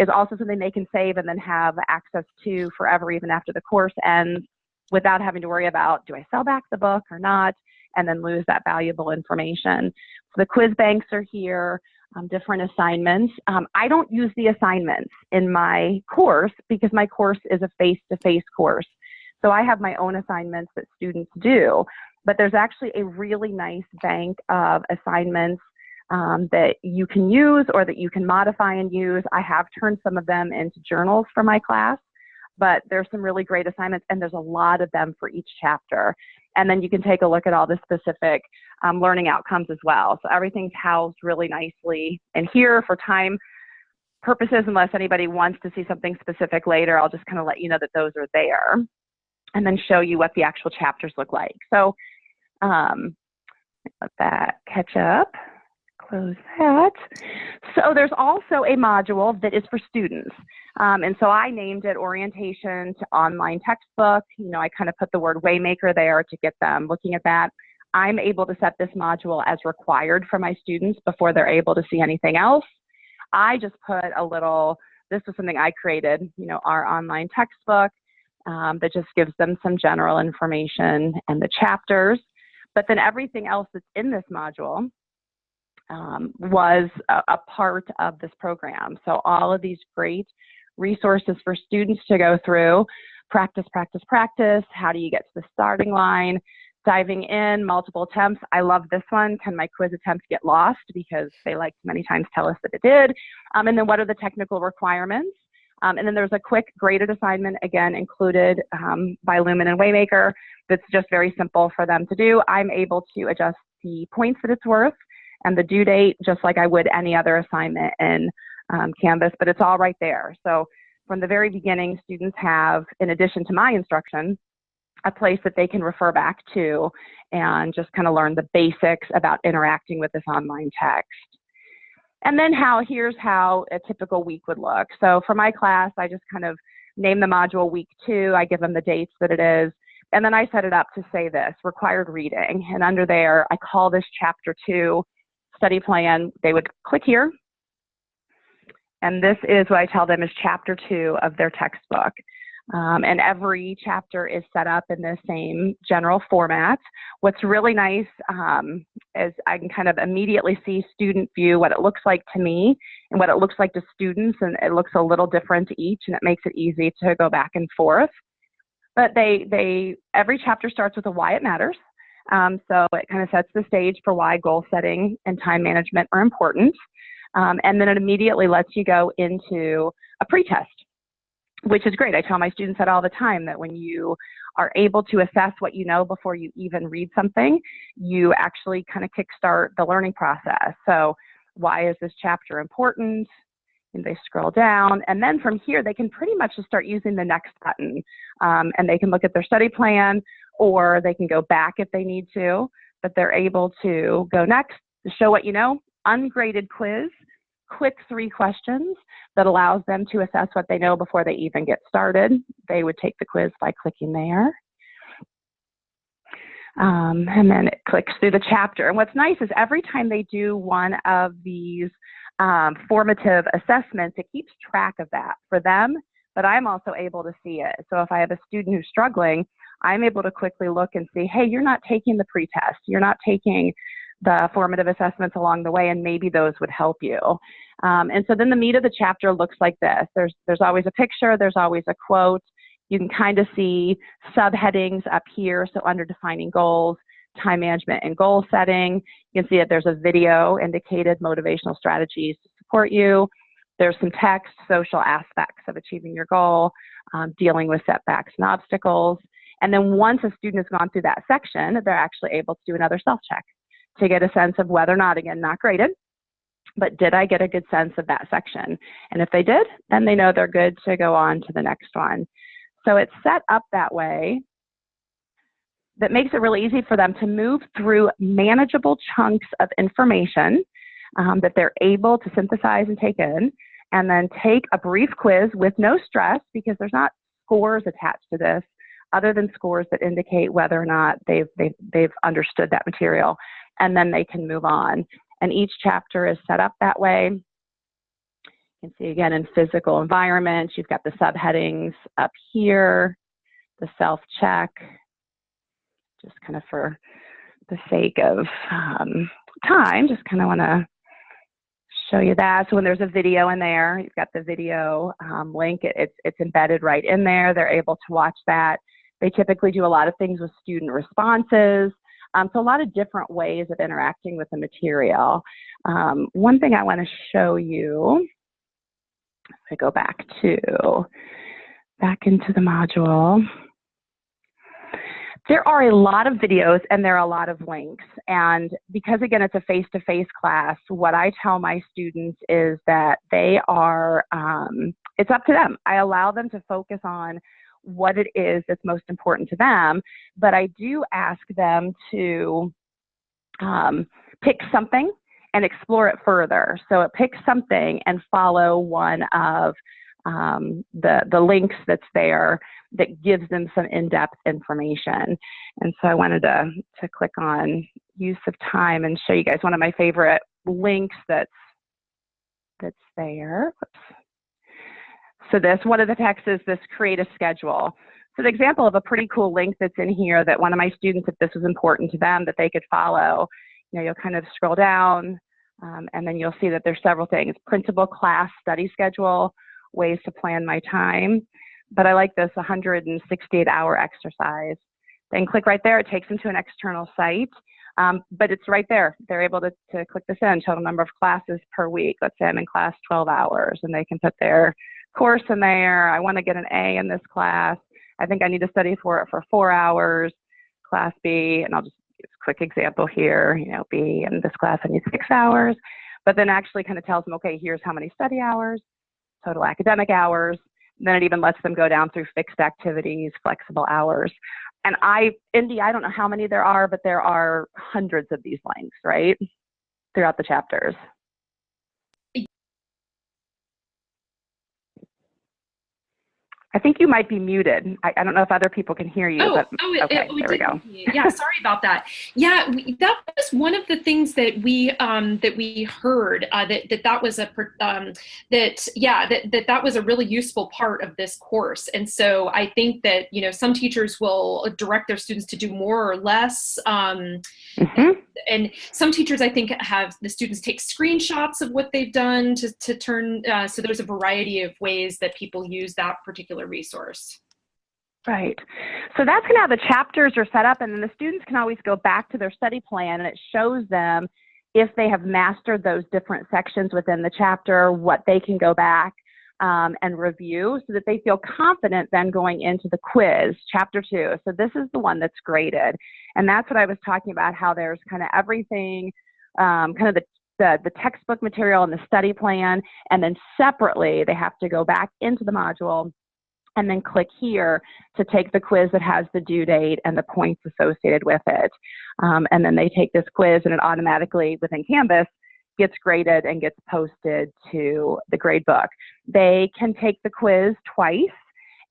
Is also something they can save and then have access to forever, even after the course ends, without having to worry about do I sell back the book or not, and then lose that valuable information. So the quiz banks are here, um, different assignments. Um, I don't use the assignments in my course because my course is a face-to-face -face course. So I have my own assignments that students do, but there's actually a really nice bank of assignments um, that you can use or that you can modify and use. I have turned some of them into journals for my class, but there's some really great assignments and there's a lot of them for each chapter. And then you can take a look at all the specific um, learning outcomes as well. So everything's housed really nicely. And here for time purposes, unless anybody wants to see something specific later, I'll just kind of let you know that those are there and then show you what the actual chapters look like. So um, let that catch up, close that. So there's also a module that is for students. Um, and so I named it Orientation to Online Textbook. You know, I kind of put the word Waymaker there to get them looking at that. I'm able to set this module as required for my students before they're able to see anything else. I just put a little, this was something I created, you know, our online textbook um, that just gives them some general information and the chapters. But then everything else that's in this module um, was a, a, part of this program. So all of these great resources for students to go through, practice, practice, practice, how do you get to the starting line, diving in, multiple attempts. I love this one. Can my quiz attempts get lost? Because they like many times tell us that it did. Um, and then what are the technical requirements? Um, and then there's a quick graded assignment, again, included um, by Lumen and Waymaker that's just very simple for them to do. I'm able to adjust the points that it's worth and the due date just like I would any other assignment in um, Canvas, but it's all right there. So from the very beginning, students have, in addition to my instruction, a place that they can refer back to and just kind of learn the basics about interacting with this online text. And then how, here's how a typical week would look. So for my class, I just kind of name the module week two, I give them the dates that it is, and then I set it up to say this, required reading. And under there, I call this chapter two study plan. They would click here, and this is what I tell them is chapter two of their textbook. Um, and every chapter is set up in the same general format. What's really nice um, is I can kind of immediately see student view, what it looks like to me and what it looks like to students, and it looks a little different to each, and it makes it easy to go back and forth. But they, they every chapter starts with a why it matters. Um, so it kind of sets the stage for why goal setting and time management are important. Um, and then it immediately lets you go into a pretest which is great. I tell my students that all the time that when you are able to assess what you know before you even read something, you actually kind of kickstart the learning process. So, why is this chapter important? And they scroll down, and then from here, they can pretty much just start using the next button. Um, and they can look at their study plan, or they can go back if they need to, but they're able to go next, to show what you know, ungraded quiz, quick three questions that allows them to assess what they know before they even get started. They would take the quiz by clicking there. Um, and then it clicks through the chapter. And what's nice is every time they do one of these um, formative assessments, it keeps track of that for them, but I'm also able to see it. So if I have a student who's struggling, I'm able to quickly look and see, hey, you're not taking the pretest, you're not taking the formative assessments along the way, and maybe those would help you. Um, and so then the meat of the chapter looks like this. There's, there's always a picture, there's always a quote. You can kind of see subheadings up here. So under defining goals, time management and goal setting. You can see that there's a video indicated motivational strategies to support you. There's some text, social aspects of achieving your goal, um, dealing with setbacks and obstacles. And then once a student has gone through that section, they're actually able to do another self-check to get a sense of whether or not, again, not graded, but did I get a good sense of that section? And if they did, then they know they're good to go on to the next one. So it's set up that way that makes it really easy for them to move through manageable chunks of information um, that they're able to synthesize and take in, and then take a brief quiz with no stress because there's not scores attached to this other than scores that indicate whether or not they've, they've, they've understood that material and then they can move on. And each chapter is set up that way. You can see again in physical environments, you've got the subheadings up here, the self-check, just kind of for the sake of um, time, just kind of want to show you that. So when there's a video in there, you've got the video um, link, it, it's, it's embedded right in there. They're able to watch that. They typically do a lot of things with student responses. Um, so a lot of different ways of interacting with the material. Um, one thing I want to show you, if I go back to, back into the module, there are a lot of videos and there are a lot of links. And because again, it's a face-to-face -face class, what I tell my students is that they are, um, it's up to them. I allow them to focus on what it is that's most important to them. But I do ask them to um, pick something and explore it further. So it picks something and follow one of um, the, the links that's there that gives them some in-depth information. And so I wanted to, to click on use of time and show you guys one of my favorite links that's, that's there. Whoops. So this, one of the texts is this create a schedule. So the example of a pretty cool link that's in here that one of my students, if this was important to them, that they could follow, you know, you'll kind of scroll down um, and then you'll see that there's several things. Principal class study schedule, ways to plan my time. But I like this 168 hour exercise. Then click right there, it takes them to an external site. Um, but it's right there. They're able to, to click this in, total number of classes per week. Let's say I'm in class 12 hours and they can put their course in there. I want to get an A in this class. I think I need to study for it for four hours, class B, and I'll just use a quick example here, you know, B in this class I need six hours, but then actually kind of tells them, okay, here's how many study hours, total academic hours, then it even lets them go down through fixed activities, flexible hours. And I, Indy, I don't know how many there are, but there are hundreds of these links, right? Throughout the chapters. I think you might be muted. I, I, don't know if other people can hear you. Oh, but, oh it, okay, it, there we go. yeah, sorry about that. Yeah, we, that was one of the things that we um, that we heard uh, that that that was a um, that yeah that, that that was a really useful part of this course. And so I think that you know some teachers will direct their students to do more or less. Um, mm -hmm. And some teachers I think have the students take screenshots of what they've done to to turn. Uh, so there's a variety of ways that people use that particular particular resource. Right. So that's kind of how the chapters are set up, and then the students can always go back to their study plan, and it shows them if they have mastered those different sections within the chapter, what they can go back um, and review so that they feel confident then going into the quiz, chapter two. So this is the one that's graded. And that's what I was talking about, how there's kind of everything, um, kind of the the, the textbook material and the study plan, and then separately they have to go back into the module and then click here to take the quiz that has the due date and the points associated with it. Um, and then they take this quiz and it automatically, within Canvas, gets graded and gets posted to the grade book. They can take the quiz twice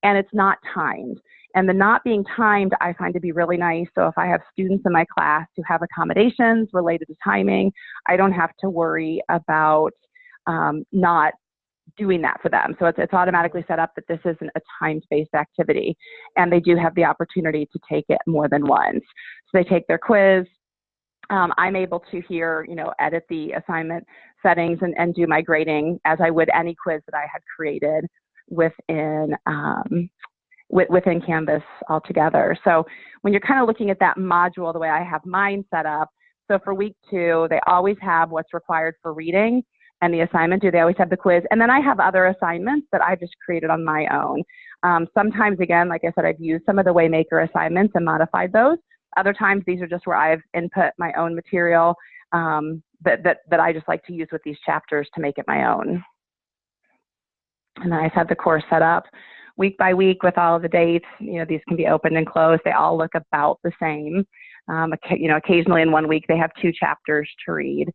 and it's not timed. And the not being timed, I find to be really nice. So if I have students in my class who have accommodations related to timing, I don't have to worry about um, not doing that for them. So it's, it's automatically set up that this isn't a time-based activity. And they do have the opportunity to take it more than once. So they take their quiz. Um, I'm able to here, you know, edit the assignment settings and, and do my grading as I would any quiz that I had created within um, within Canvas altogether. So when you're kind of looking at that module, the way I have mine set up, so for week two, they always have what's required for reading and the assignment due. They always have the quiz. And then I have other assignments that I just created on my own. Um, sometimes, again, like I said, I've used some of the Waymaker assignments and modified those. Other times, these are just where I've input my own material um, that, that, that I just like to use with these chapters to make it my own. And then I have had the course set up week by week with all of the dates. You know, these can be opened and closed. They all look about the same. Um, you know, occasionally in one week they have two chapters to read.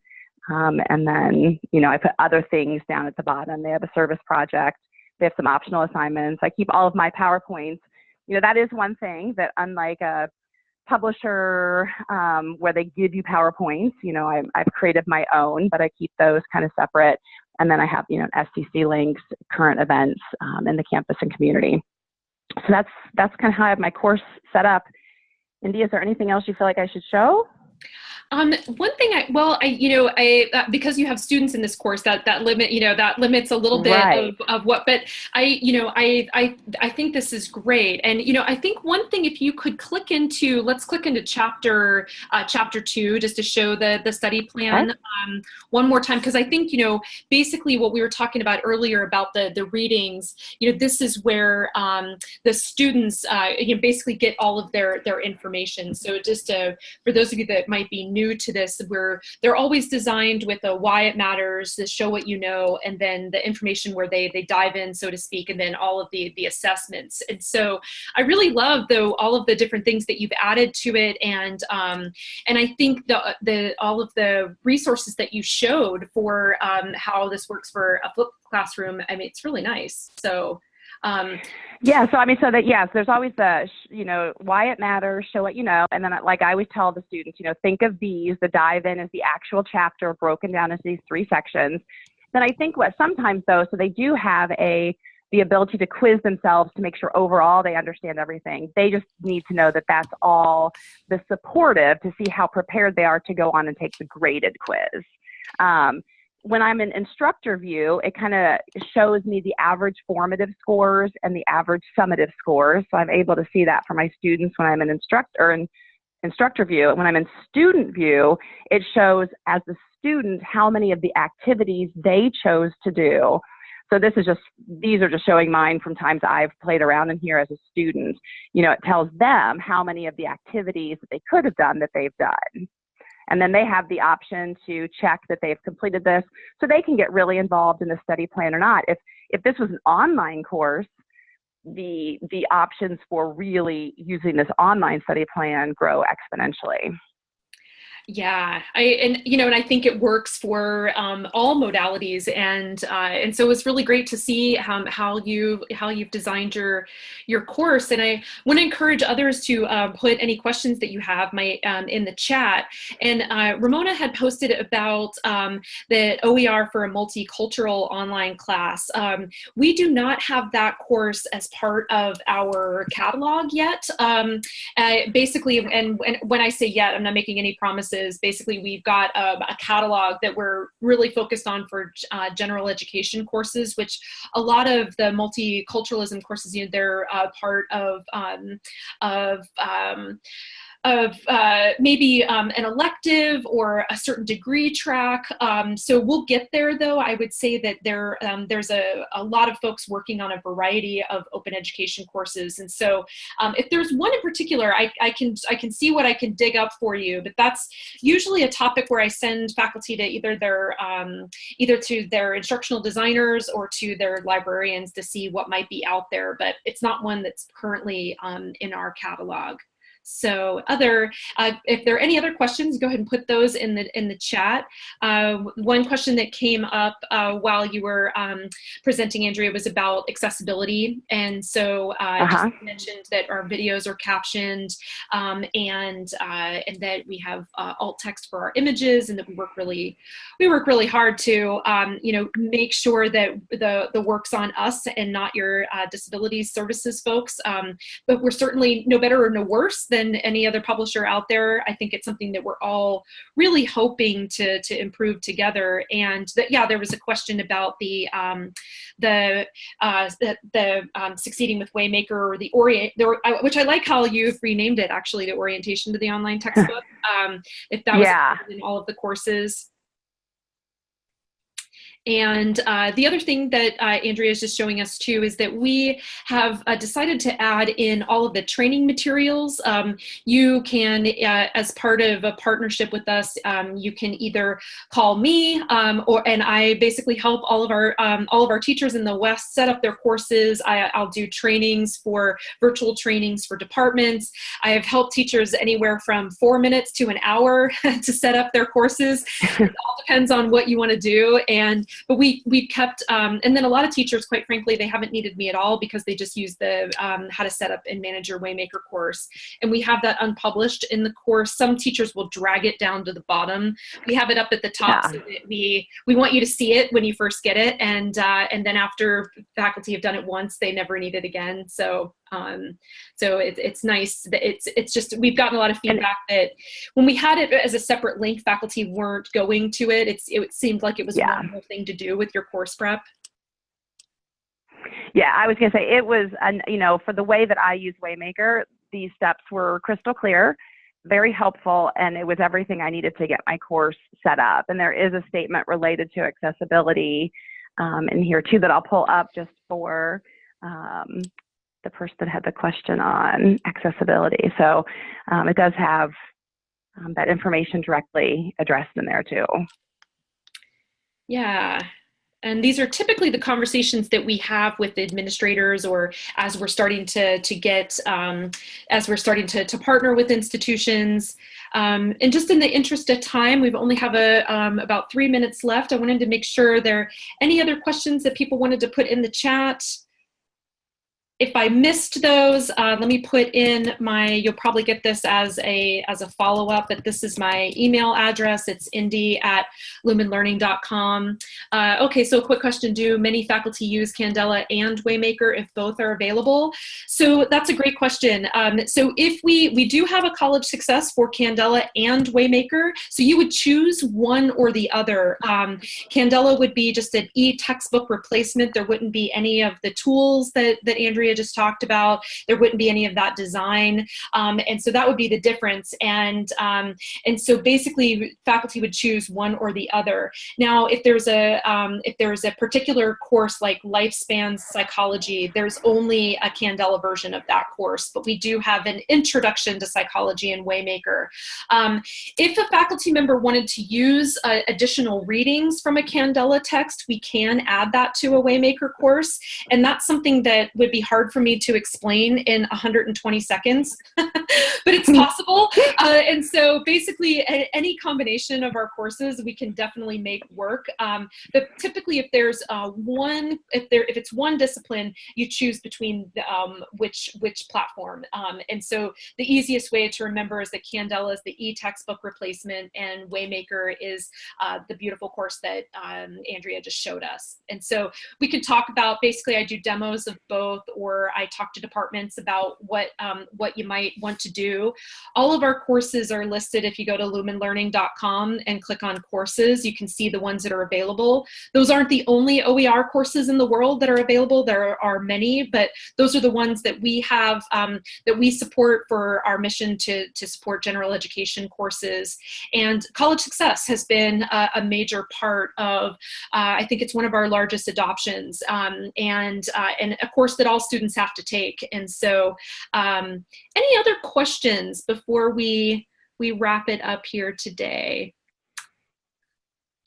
Um, and then, you know, I put other things down at the bottom. They have a service project. They have some optional assignments. I keep all of my PowerPoints. You know, that is one thing that unlike a publisher um, where they give you PowerPoints, you know, I, I've created my own, but I keep those kind of separate. And then I have, you know, SCC links, current events um, in the campus and community. So that's, that's kind of how I have my course set up. Indy, is there anything else you feel like I should show? Um, one thing I, well, I, you know, I, uh, because you have students in this course that, that limit, you know, that limits a little bit right. of, of what, but I, you know, I, I, I think this is great. And, you know, I think one thing, if you could click into, let's click into chapter, uh, chapter two, just to show the, the study plan okay. um, one more time. Cause I think, you know, basically what we were talking about earlier about the, the readings, you know, this is where um, the students, uh, you know, basically get all of their, their information. So just to, for those of you that might be new to this where they're always designed with a why it matters, the show what you know, and then the information where they, they dive in, so to speak, and then all of the, the assessments. And so I really love though all of the different things that you've added to it. And, um, and I think the, the, all of the resources that you showed for um, how this works for a flipped classroom, I mean, it's really nice. So um, yeah, so I mean, so that yes, there's always the you know why it matters, show what you know, and then like I always tell the students, you know, think of these. The dive in is the actual chapter broken down into these three sections. Then I think what sometimes though, so they do have a the ability to quiz themselves to make sure overall they understand everything. They just need to know that that's all the supportive to see how prepared they are to go on and take the graded quiz. Um, when I'm in instructor view, it kind of shows me the average formative scores and the average summative scores. So I'm able to see that for my students when I'm in instructor in instructor view. And when I'm in student view, it shows as the student how many of the activities they chose to do. So this is just, these are just showing mine from times I've played around in here as a student. You know, it tells them how many of the activities that they could have done that they've done. And then they have the option to check that they've completed this so they can get really involved in the study plan or not. If, if this was an online course, the, the options for really using this online study plan grow exponentially. Yeah, I and you know, and I think it works for um, all modalities, and uh, and so it's really great to see how how you how you've designed your your course. And I want to encourage others to uh, put any questions that you have my um, in the chat. And uh, Ramona had posted about um, the OER for a multicultural online class. Um, we do not have that course as part of our catalog yet. Um, uh, basically, and, and when I say yet, I'm not making any promises is basically we've got a, a catalog that we're really focused on for uh, general education courses, which a lot of the multiculturalism courses, you know, they're uh, part of, um, of um, of uh, maybe um, an elective or a certain degree track. Um, so we'll get there though. I would say that there um, there's a, a lot of folks working on a variety of open education courses. And so um, if there's one in particular, I, I, can, I can see what I can dig up for you, but that's usually a topic where I send faculty to either their, um, either to their instructional designers or to their librarians to see what might be out there, but it's not one that's currently um, in our catalog. So other, uh, if there are any other questions, go ahead and put those in the in the chat. Uh, one question that came up uh, while you were um, presenting, Andrea, was about accessibility. And so uh, -huh. mentioned that our videos are captioned um, and uh, and that we have uh, alt text for our images and that we work really we work really hard to um, you know make sure that the the work's on us and not your disability services folks. Um, but we're certainly no better or no worse than any other publisher out there. I think it's something that we're all really hoping to, to improve together. And that, yeah, there was a question about the, um, the, uh, the, the um, succeeding with Waymaker or the orient, the, which I like how you've renamed it actually to orientation to the online textbook. Um, if that was yeah. in all of the courses. And uh, the other thing that uh, Andrea is just showing us too is that we have uh, decided to add in all of the training materials. Um, you can, uh, as part of a partnership with us, um, you can either call me um, or and I basically help all of our um, all of our teachers in the West set up their courses. I, will do trainings for virtual trainings for departments. I have helped teachers anywhere from four minutes to an hour to set up their courses. it all depends on what you want to do and but we we kept um, and then a lot of teachers quite frankly they haven't needed me at all because they just use the um, how to set up and manage your waymaker course. And we have that unpublished in the course. Some teachers will drag it down to the bottom. We have it up at the top yeah. so that we we want you to see it when you first get it. And uh, and then after faculty have done it once they never need it again. So um, so it, it's nice that it's it's just we've gotten a lot of feedback that when we had it as a separate link, faculty weren't going to it. It's it seemed like it was yeah. one more thing to do with your course prep. Yeah, I was gonna say it was, an, you know, for the way that I use Waymaker, these steps were crystal clear, very helpful, and it was everything I needed to get my course set up. And there is a statement related to accessibility um, in here too that I'll pull up just for um, the person that had the question on accessibility. So um, it does have um, that information directly addressed in there too. Yeah, and these are typically the conversations that we have with administrators or as we're starting to, to get, um, as we're starting to, to partner with institutions. Um, and just in the interest of time, we've only have a, um, about three minutes left. I wanted to make sure there are any other questions that people wanted to put in the chat if I missed those, uh, let me put in my, you'll probably get this as a, as a follow-up, but this is my email address. It's indy at lumenlearning.com. Uh, okay, so a quick question. Do many faculty use Candela and Waymaker if both are available? So that's a great question. Um, so if we, we do have a college success for Candela and Waymaker, so you would choose one or the other. Um, Candela would be just an e-textbook replacement. There wouldn't be any of the tools that, that Andrea Andrea just talked about. There wouldn't be any of that design. Um, and so that would be the difference. And, um, and so basically faculty would choose one or the other. Now, if there's a, um, if there's a particular course like lifespan psychology, there's only a Candela version of that course, but we do have an introduction to psychology in Waymaker. Um, if a faculty member wanted to use uh, additional readings from a Candela text, we can add that to a Waymaker course. And that's something that would be hard hard for me to explain in 120 seconds, but it's possible. Uh, and so basically any combination of our courses, we can definitely make work. Um, but typically if there's uh, one, if there, if it's one discipline, you choose between the, um, which, which platform. Um, and so the easiest way to remember is that Candela is the e-textbook replacement and Waymaker is uh, the beautiful course that um, Andrea just showed us. And so we can talk about, basically I do demos of both or or I talk to departments about what, um, what you might want to do. All of our courses are listed if you go to lumenlearning.com and click on courses, you can see the ones that are available. Those aren't the only OER courses in the world that are available. There are many, but those are the ones that we have, um, that we support for our mission to, to support general education courses. And College Success has been a, a major part of, uh, I think it's one of our largest adoptions. Um, and, uh, and a course that all students students have to take. And so um, any other questions before we, we wrap it up here today?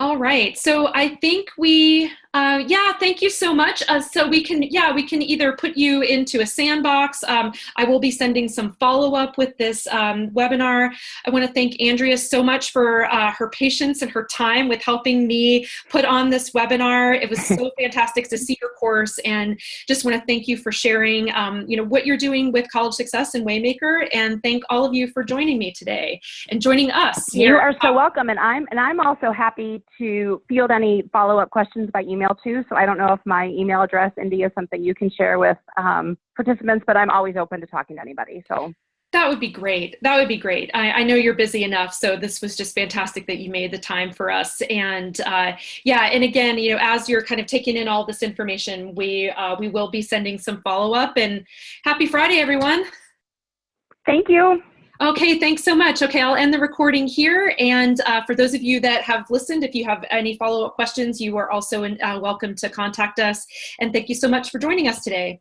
All right, so I think we Uh, yeah, thank you so much. Uh, so we can, yeah, we can either put you into a sandbox. Um, I will be sending some follow-up with this um, webinar. I want to thank Andrea so much for uh, her patience and her time with helping me put on this webinar. It was so fantastic to see your course and just want to thank you for sharing, um, you know, what you're doing with College Success and Waymaker and thank all of you for joining me today and joining us. Here. You are so welcome and I'm, and I'm also happy to field any follow-up questions by email email too. So I don't know if my email address, Indy, is something you can share with um, participants, but I'm always open to talking to anybody. So that would be great. That would be great. I, I, know you're busy enough, so this was just fantastic that you made the time for us. And uh, yeah, and again, you know, as you're kind of taking in all this information, we uh, we will be sending some follow up. And happy Friday, everyone. Thank you. Okay, thanks so much. Okay, I'll end the recording here. And uh, for those of you that have listened, if you have any follow-up questions, you are also in, uh, welcome to contact us. And thank you so much for joining us today.